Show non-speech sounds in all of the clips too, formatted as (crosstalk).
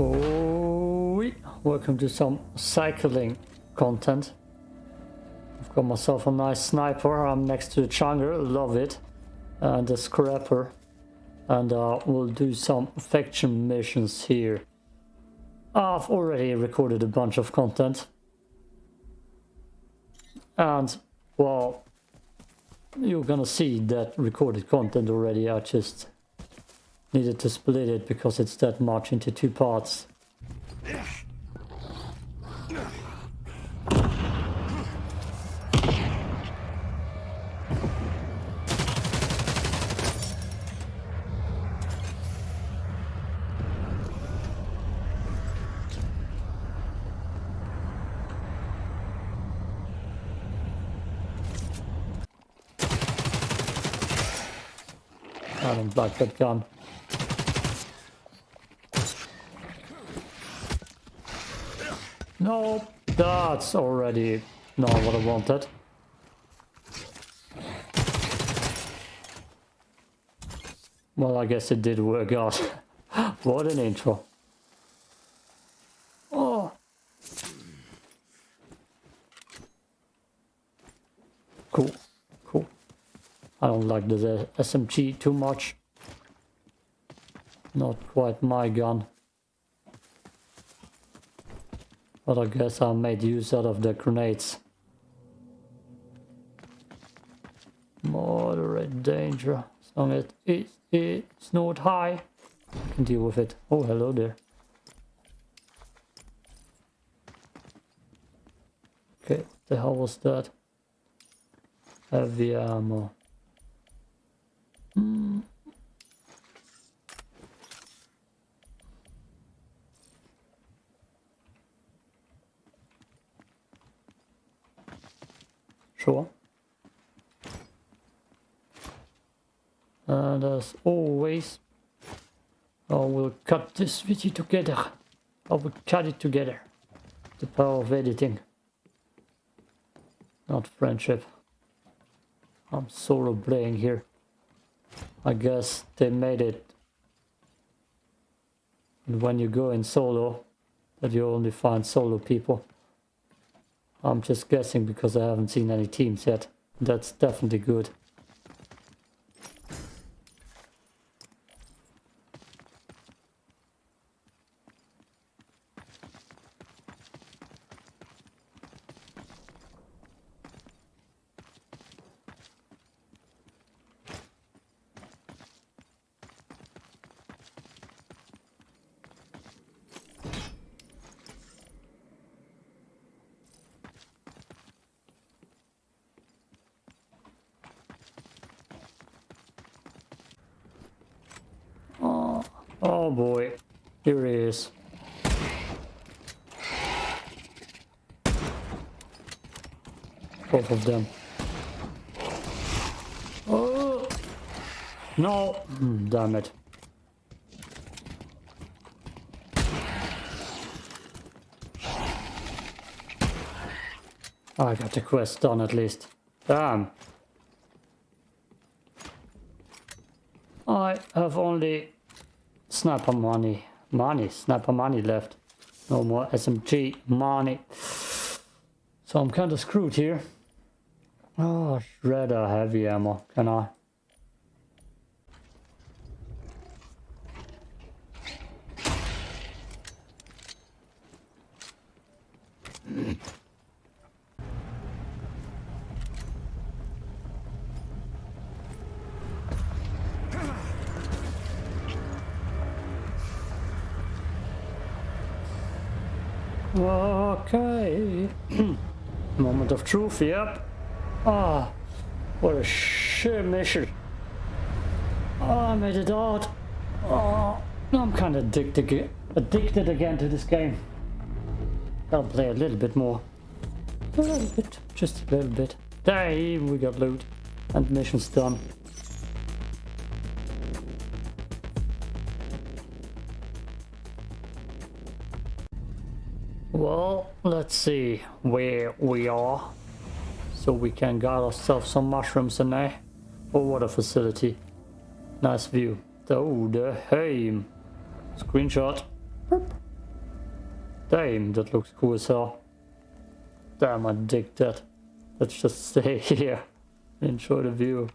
Oh, welcome to some cycling content. I've got myself a nice sniper. I'm next to the Changer, love it. And the Scrapper. And uh, we'll do some faction missions here. I've already recorded a bunch of content. And, well, you're gonna see that recorded content already. I just needed to split it because it's that much into two parts. I don't like that gun. No, that's already not what I wanted. Well, I guess it did work out. (laughs) what an intro. Oh. Cool, cool. I don't like the SMG too much. Not quite my gun. But I guess I made use out of the grenades. Moderate danger. As long as it, it's not high, I can deal with it. Oh, hello there. Okay, the hell was that? Heavy ammo. Hmm. Sure. And as always, oh, I will cut this video together. I will cut it together. The power of editing. Not friendship. I'm solo playing here. I guess they made it. And when you go in solo, that you only find solo people. I'm just guessing because I haven't seen any teams yet. That's definitely good. Oh boy, here he is. Both of them. Oh! No! Damn it. I got the quest done at least. Damn. I have only sniper money. Money, sniper money left. No more SMG money. So I'm kind of screwed here. Oh, shredder heavy ammo. Can I? Okay. (clears throat) Moment of truth, yep. Ah, what a shit mission. Oh, I made it out. Oh, I'm kind of addicted, addicted again to this game. I'll play a little bit more. A little bit, just a little bit. Hey, we got loot and missions done. Well, let's see where we are. So we can get ourselves some mushrooms in there. Eh, oh, what a facility. Nice view. Oh, the Heim. Screenshot. Damn, that looks cool as hell. Damn, I dig that. Let's just stay (laughs) here. Enjoy the view.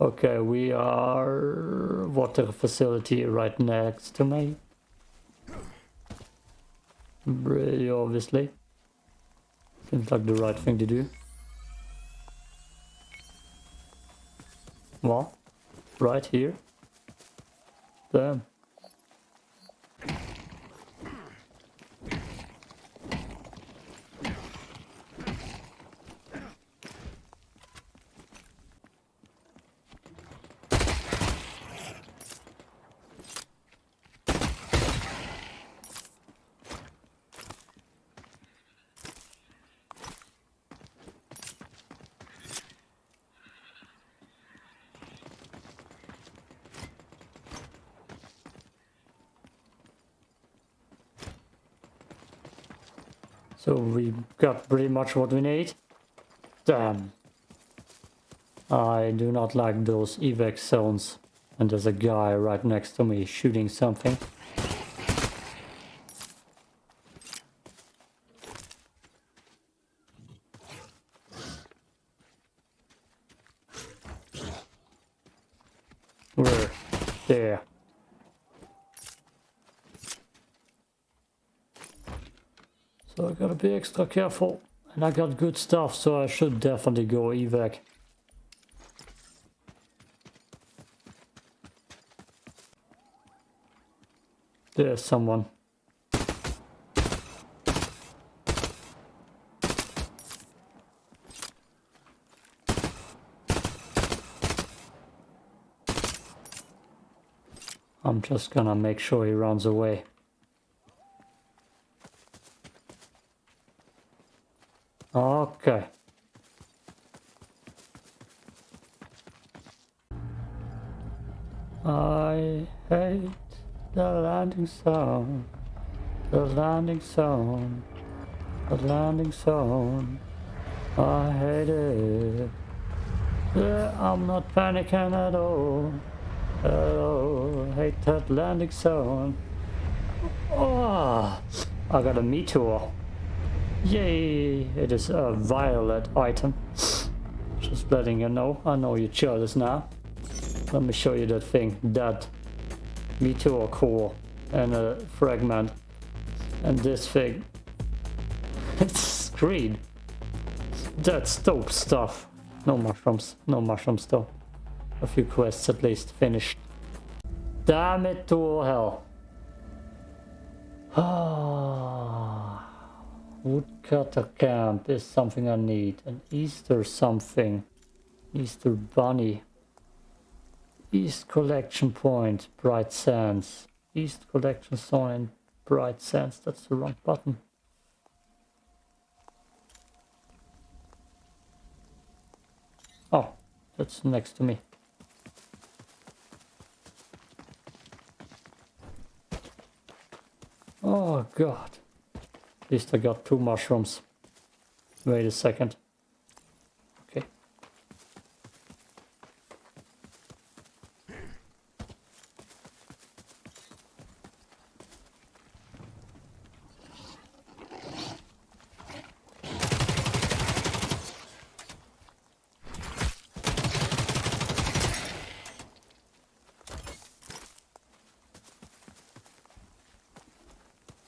Okay, we are water facility right next to me. Really obviously. Seems like the right thing to do. Well, right here. Damn. So we got pretty much what we need. Damn. I do not like those evac zones. And there's a guy right next to me shooting something. Where? There. So I gotta be extra careful. And I got good stuff, so I should definitely go evac. There's someone. I'm just gonna make sure he runs away. Okay. I hate the landing zone, the landing zone, the landing zone. I hate it. Yeah, I'm not panicking at all. At all. Hate that landing zone. Oh, I got a meteor. Yay! It is a violet item. Just letting you know. I know you're jealous now. Let me show you that thing. That meteor core and a fragment. And this thing. (laughs) It's green. That's dope stuff. No mushrooms. No mushrooms though. A few quests at least finished. Damn it to all hell. (sighs) Ah. Woodcutter camp is something I need. An Easter something. Easter bunny. East collection point. Bright sands. East collection and bright sands. That's the wrong button. Oh, that's next to me. Oh god. Least I got two mushrooms. Wait a second. Okay.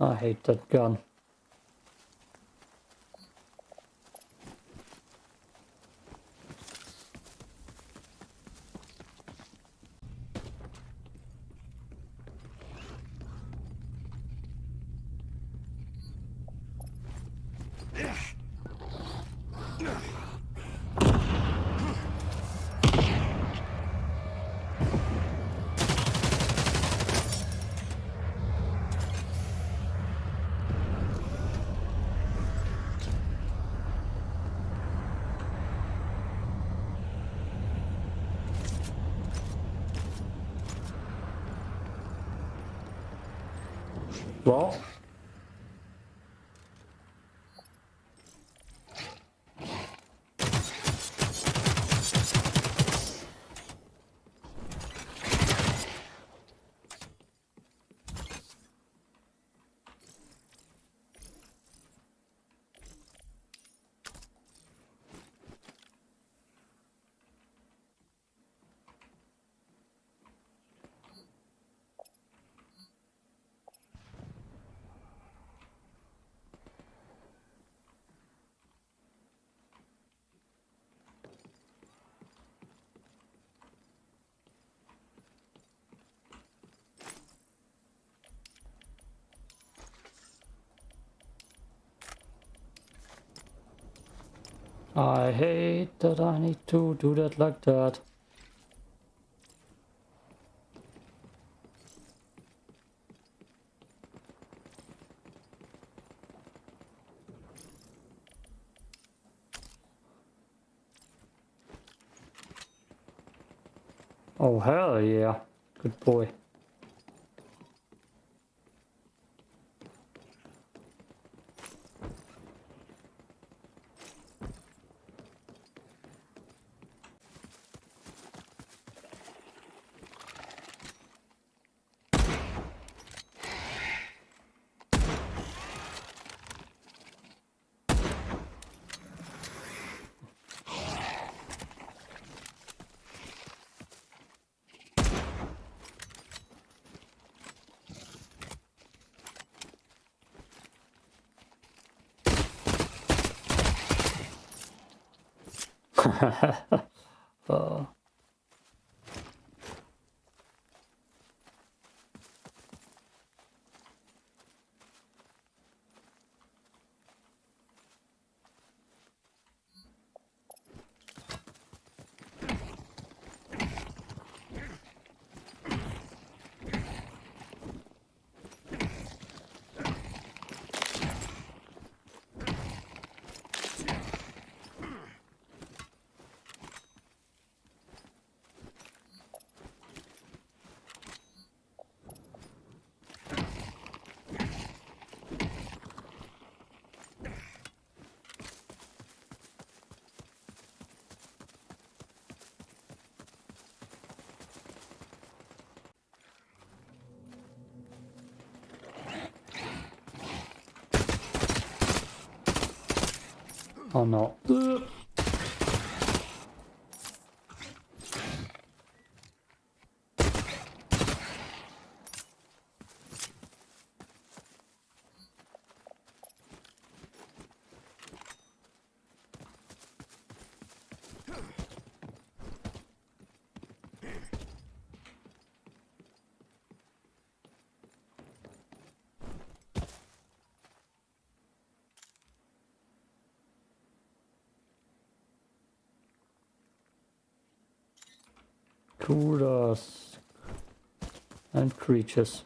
I hate that gun. Well, I hate that I need to do that like that. Oh hell yeah, good boy. Uh. Oh no. Kudas and creatures.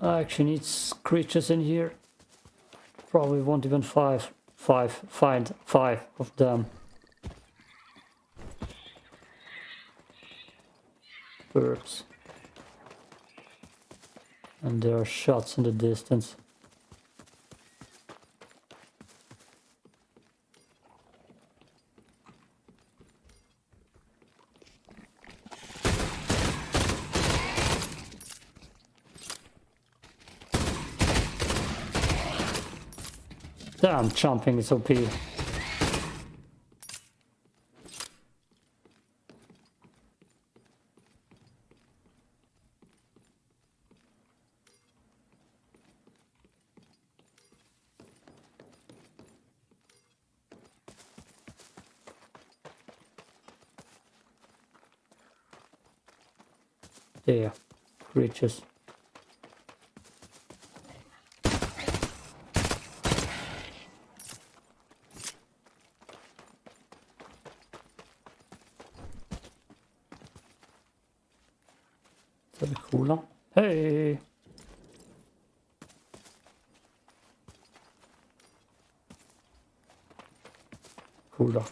I actually need creatures in here. Probably won't even five, five, find five of them. Birds. And there are shots in the distance. Damn, jumping is OP. Tschüss. Cooler. Hey! Cooler.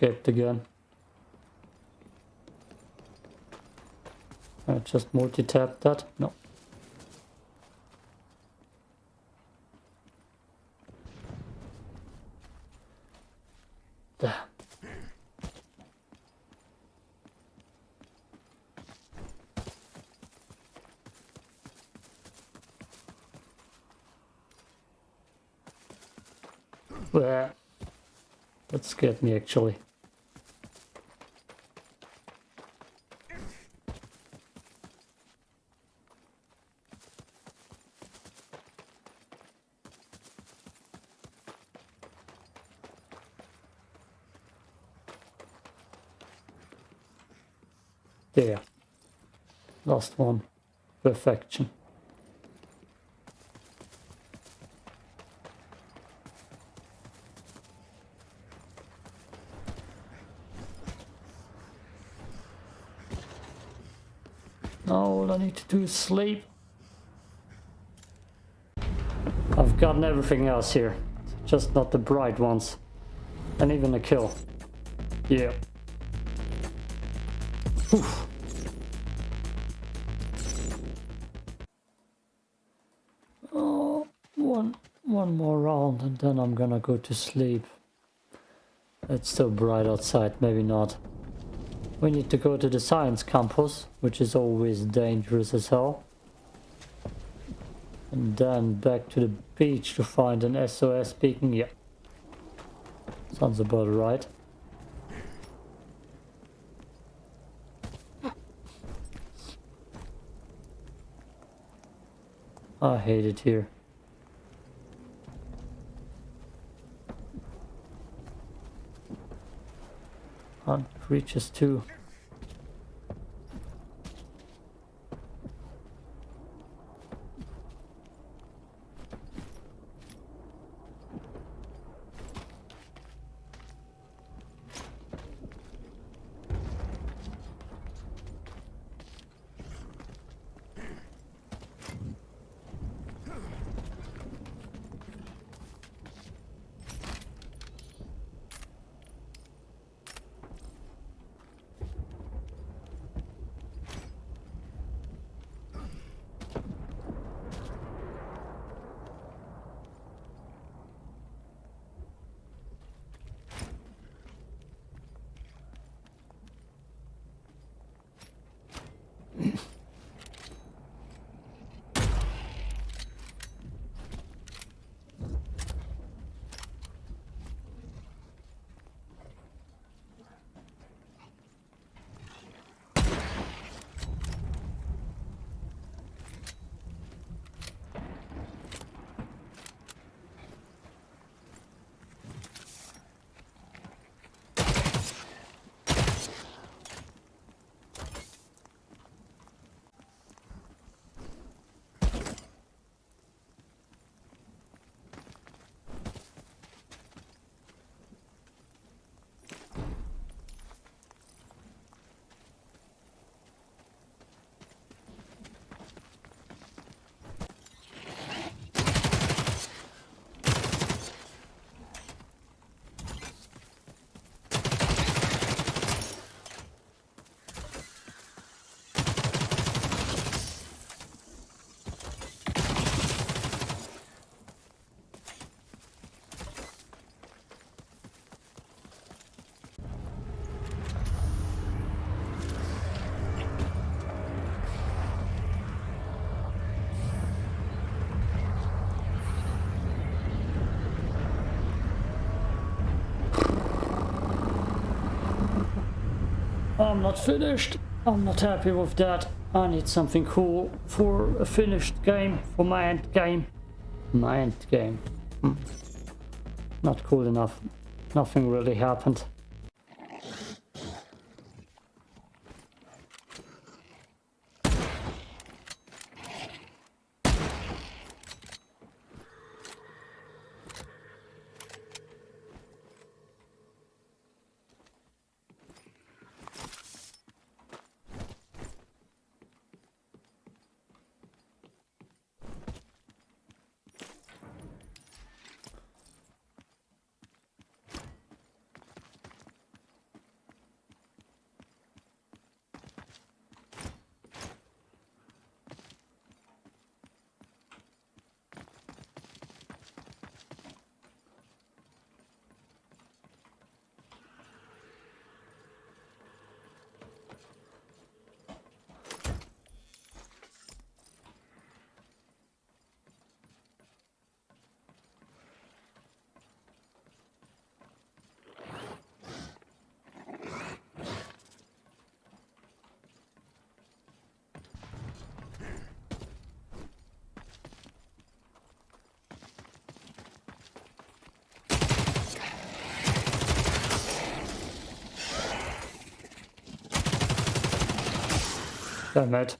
escaped again. I just multi-tapped that. No. Damn. Bleh. That scared me actually. Last one. Perfection. Now all I need to do is sleep. I've gotten everything else here. Just not the bright ones. And even a kill. Yeah. Oof. More round and then I'm gonna go to sleep. It's still bright outside, maybe not. We need to go to the science campus, which is always dangerous as hell. And then back to the beach to find an SOS beacon. Yeah. Sounds about right. I hate it here. On creatures I'm not finished. I'm not happy with that. I need something cool for a finished game, for my end game. My end game. Hmm. Not cool enough. Nothing really happened. Damn it.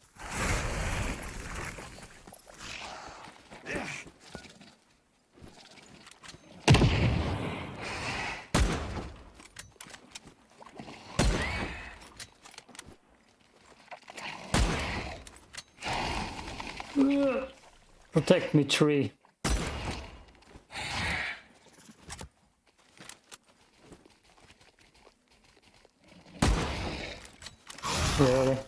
Ugh. Protect me, tree. Really?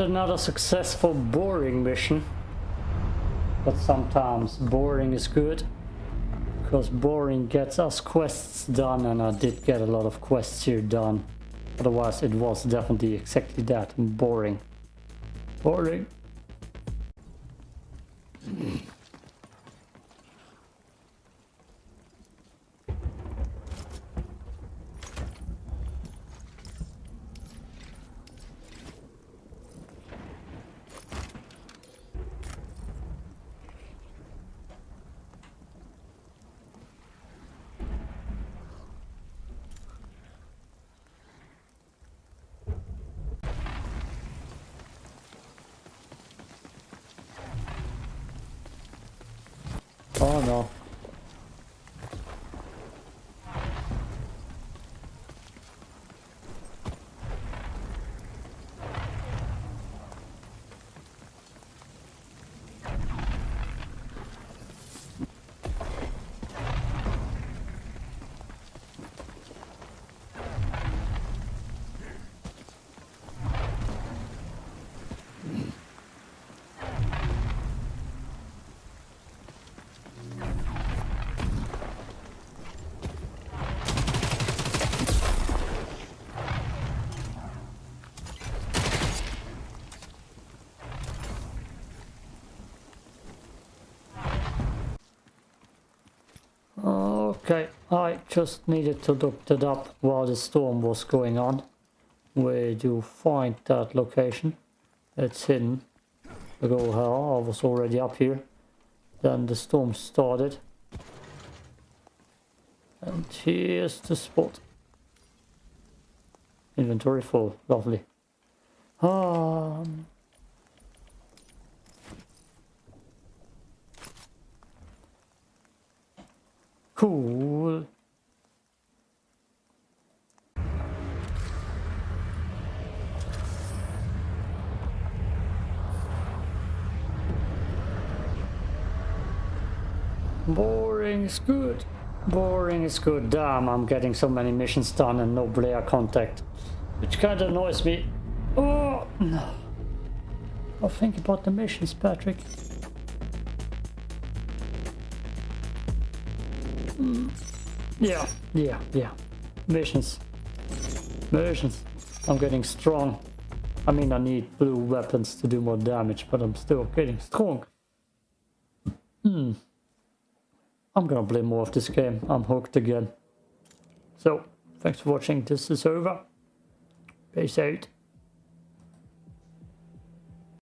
Another successful boring mission. But sometimes boring is good. Because boring gets us quests done and I did get a lot of quests here done. Otherwise it was definitely exactly that, boring. Boring. Oh no. Okay, I just needed to look that up while the storm was going on. Where do you find that location? It's hidden. Like, oh hell, I was already up here. Then the storm started. And here's the spot. Inventory full, lovely. Um, cool. Boring is good. Boring is good. Damn, I'm getting so many missions done and no Blair contact. Which kind of annoys me. Oh, no. I'll think about the missions, Patrick. Yeah, yeah, yeah. Missions. Missions. I'm getting strong. I mean, I need blue weapons to do more damage, but I'm still getting strong. Hmm. I'm gonna play more of this game. I'm hooked again. So, thanks for watching. This is over. Peace out.